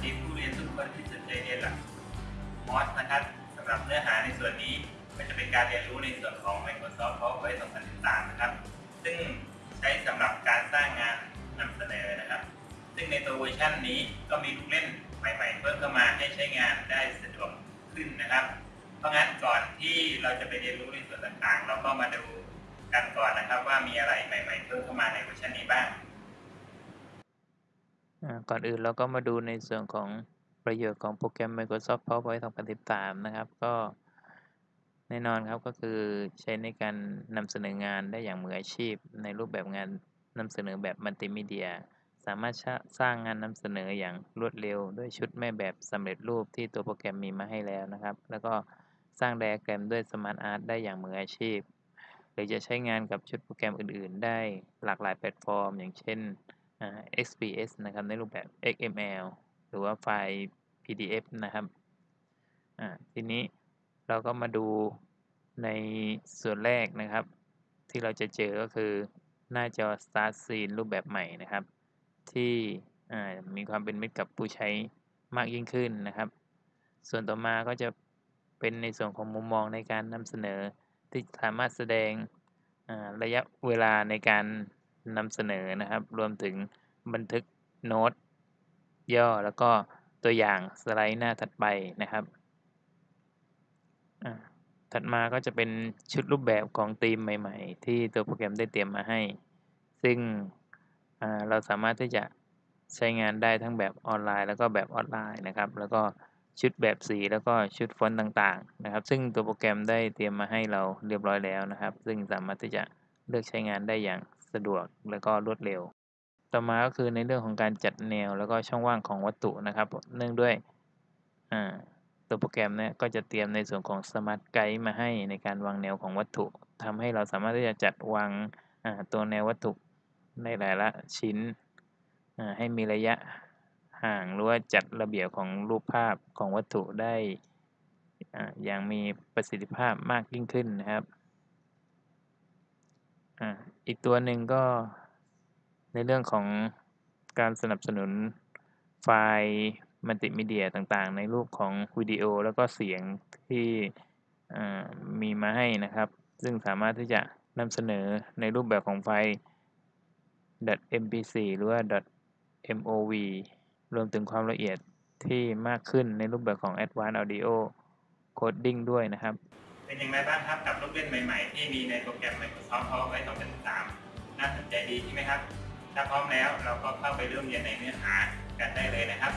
คนที่สนใจเรียนหลัก MOS นะครับสำหรับเนื้อหาในส่วนนี้ก็จะเป็นการเรียนรู้ในส่วนของ Microsoft PowerPoint 2013 นะครับ ซึ่งใช้สำหรับการสร้างงานนำเสนอนะครับ ซึ่งในตัวเวอร์ชันนี้ก็มีลูกเล่นใหม่ๆ เพิ่มเข้ามาให้ใช้งานได้สะดวกขึ้นนะครับ เพราะงั้นก่อนที่เราจะไปเรียนรู้ในส่วนต่างๆ เราก็มาดูกันก่อนนะครับว่ามีอะไรใหม่ ๆ เพิ่มเข้ามาในเวอร์ชันนี้บ้าง ก่อนอื่นเราก็มาดูในส่วนของประโยชน์ของโปรแกรม Microsoft PowerPoint 2013 นะครับ ก็แน่นอนครับก็คือใช้ในการนำเสนองานได้อย่างมืออาชีพ ในรูปแบบงานนำเสนอแบบมัลติมีเดีย สามารถสร้างงานนำเสนออย่างรวดเร็ว ด้วยชุดแม่แบบสำเร็จรูปที่ตัวโปรแกรมมีมาให้แล้วนะครับ แล้วก็สร้างไดอะแกรมด้วย Smart Art ได้อย่างมืออาชีพ หรือจะใช้งานกับชุดโปรแกรมอื่น ๆ ได้หลากหลายแพลตฟอร์ม อย่างเช่น XPS นะครับในรูปแบบ XML หรือว่าไฟล์ PDF นะครับทีนี้เราก็มาดูในส่วนแรกนะครับ ที่เราจะเจอก็คือหน้าจอ Start Scene รูปแบบใหม่นะครับ ที่มีความเป็นมิตรกับผู้ใช้มากยิ่งขึ้นนะครับ ส่วนต่อมาก็จะเป็นในส่วนของมุมมองในการนำเสนอที่สามารถแสดงระยะเวลาในการ นำเสนอนะครับ รวมถึงบันทึกโน้ตย่อแล้วก็ตัวอย่างสไลด์หน้าถัดไปนะครับ ถัดมาก็จะเป็นชุดรูปแบบของธีมใหม่ ๆ ที่ตัวโปรแกรมได้เตรียมมาให้ ซึ่งเราสามารถที่จะใช้งานได้ทั้งแบบออนไลน์ แล้วก็แบบออนไลน์นะครับ แล้วก็ชุดแบบสีแล้วก็ชุดฟอนต์ต่างๆ นะครับ ซึ่งตัวโปรแกรมได้เตรียมมาให้เราเรียบร้อยแล้วนะครับ ซึ่งสามารถที่จะเลือกใช้งานได้อย่าง สะดวกแล้วก็รวดเร็ว ต่อมาก็คือในเรื่องของการจัดแนวแล้วก็ช่องว่างของวัตถุนะครับ เนื่องด้วยตัวโปรแกรมเนี่ยก็จะเตรียมในส่วนของ Smart Guide มาให้ในการวางแนวของวัตถุทำให้เราสามารถที่จะจัดวางตัวแนววัตถุในหลายละชิ้นให้มีระยะห่างหรือว่าจัดระเบียบของรูปภาพของวัตถุได้อย่างมีประสิทธิภาพมากยิ่งขึ้นนะครับ อีกตัวหนึ่งก็ในเรื่องของการสนับสนุนไฟล์มัลติมีเดียต่างๆ ในรูปของวิดีโอแล้วก็เสียงที่มีมาให้นะครับ ซึ่งสามารถที่จะนำเสนอในรูปแบบของไฟล์ .mp4 หรือว่า .mov รวมถึงความละเอียดที่มากขึ้นในรูปแบบของ Advanced Audio Coding ด้วยนะครับ เป็นอย่างไรบ้างครับกับลูกเล่นใหม่ ๆ ที่มีในโปรแกรม Microsoft PowerPoint 2013น่าสนใจดีใช่ไหมครับ ถ้าพร้อมแล้วเราก็เข้าไปเริ่มเรียนในเนื้อหากันได้เลยนะครับ